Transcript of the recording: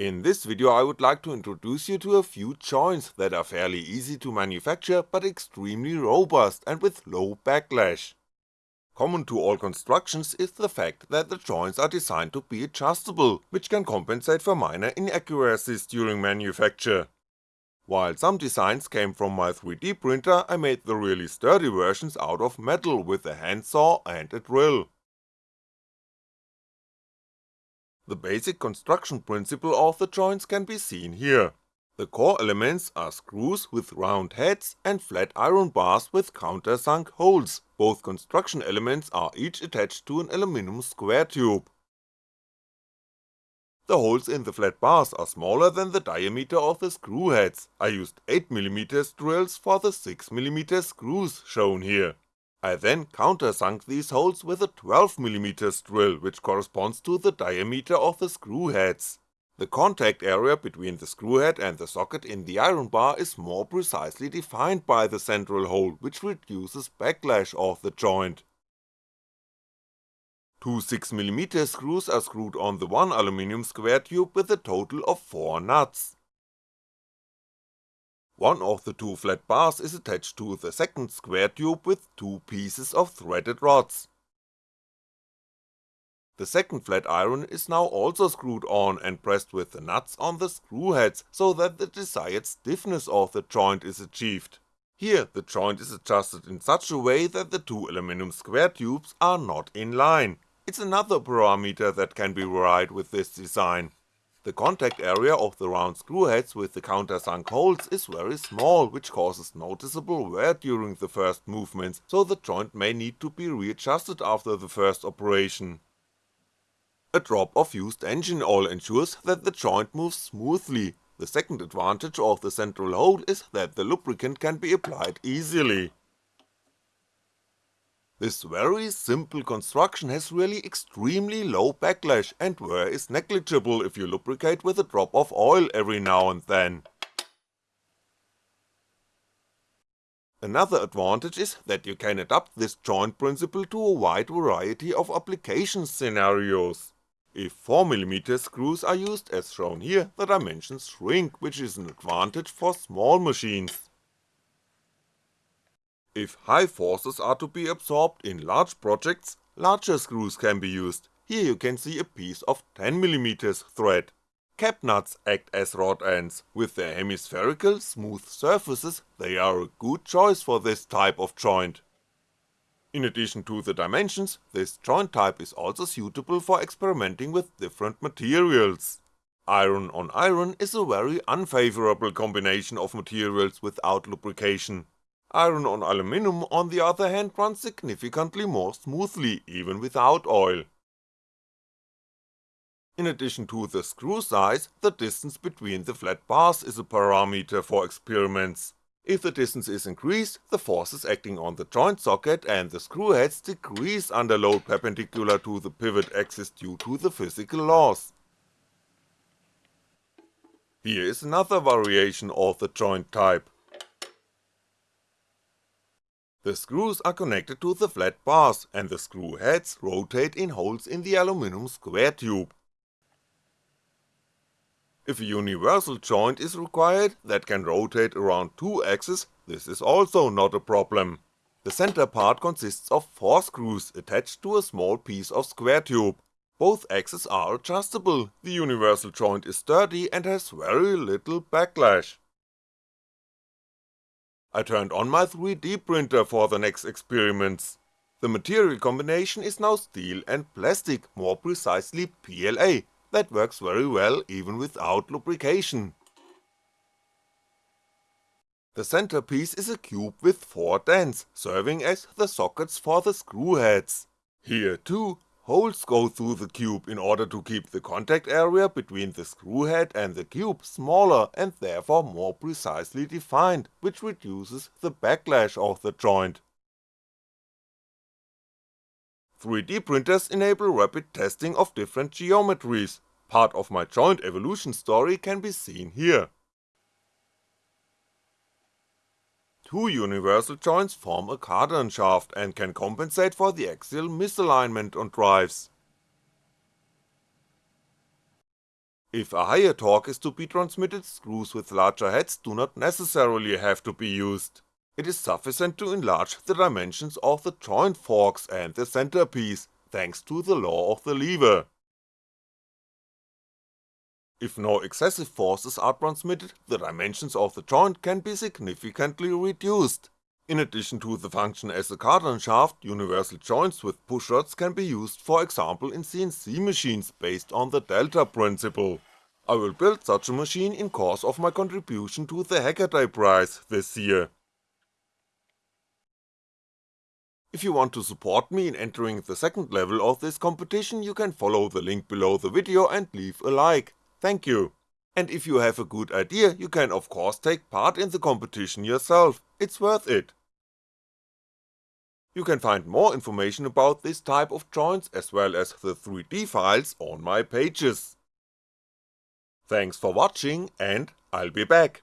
In this video I would like to introduce you to a few joints that are fairly easy to manufacture but extremely robust and with low backlash. Common to all constructions is the fact that the joints are designed to be adjustable, which can compensate for minor inaccuracies during manufacture. While some designs came from my 3D printer I made the really sturdy versions out of metal with a handsaw and a drill. The basic construction principle of the joints can be seen here. The core elements are screws with round heads and flat iron bars with countersunk holes, both construction elements are each attached to an aluminum square tube. The holes in the flat bars are smaller than the diameter of the screw heads, I used 8mm drills for the 6mm screws shown here. I then countersunk these holes with a 12mm drill which corresponds to the diameter of the screw heads. The contact area between the screw head and the socket in the iron bar is more precisely defined by the central hole which reduces backlash of the joint. Two 6mm screws are screwed on the one aluminum square tube with a total of 4 nuts. One of the two flat bars is attached to the second square tube with two pieces of threaded rods. The second flat iron is now also screwed on and pressed with the nuts on the screw heads so that the desired stiffness of the joint is achieved. Here the joint is adjusted in such a way that the two aluminum square tubes are not in line, it's another parameter that can be varied with this design. The contact area of the round screw heads with the countersunk holes is very small which causes noticeable wear during the first movements, so the joint may need to be readjusted after the first operation. A drop of used engine oil ensures that the joint moves smoothly, the second advantage of the central hole is that the lubricant can be applied easily. This very simple construction has really extremely low backlash and wear is negligible if you lubricate with a drop of oil every now and then. Another advantage is that you can adapt this joint principle to a wide variety of application scenarios. If 4mm screws are used as shown here, the dimensions shrink, which is an advantage for small machines. If high forces are to be absorbed in large projects, larger screws can be used, here you can see a piece of 10mm thread. Cap nuts act as rod ends, with their hemispherical, smooth surfaces they are a good choice for this type of joint. In addition to the dimensions, this joint type is also suitable for experimenting with different materials. Iron on iron is a very unfavourable combination of materials without lubrication, Iron on aluminum on the other hand runs significantly more smoothly, even without oil. In addition to the screw size, the distance between the flat bars is a parameter for experiments. If the distance is increased, the forces acting on the joint socket and the screw heads decrease under load perpendicular to the pivot axis due to the physical laws. Here is another variation of the joint type. The screws are connected to the flat bars and the screw heads rotate in holes in the aluminum square tube. If a universal joint is required that can rotate around two axes, this is also not a problem. The center part consists of 4 screws attached to a small piece of square tube. Both axes are adjustable, the universal joint is sturdy and has very little backlash. I turned on my 3D printer for the next experiments. The material combination is now steel and plastic, more precisely PLA, that works very well even without lubrication. The centerpiece is a cube with 4 dents, serving as the sockets for the screw heads. Here too, Holes go through the cube in order to keep the contact area between the screw head and the cube smaller and therefore more precisely defined, which reduces the backlash of the joint. 3D printers enable rapid testing of different geometries, part of my joint evolution story can be seen here. Two universal joints form a cardan shaft and can compensate for the axial misalignment on drives. If a higher torque is to be transmitted, screws with larger heads do not necessarily have to be used. It is sufficient to enlarge the dimensions of the joint forks and the centerpiece, thanks to the law of the lever. If no excessive forces are transmitted, the dimensions of the joint can be significantly reduced. In addition to the function as a cardan shaft, universal joints with push rods can be used for example in CNC machines based on the delta principle. I will build such a machine in course of my contribution to the Hackaday prize this year. If you want to support me in entering the second level of this competition you can follow the link below the video and leave a like, thank you. And if you have a good idea you can of course take part in the competition yourself, it's worth it. You can find more information about this type of joints as well as the 3D files on my pages. Thanks for watching and I'll be back.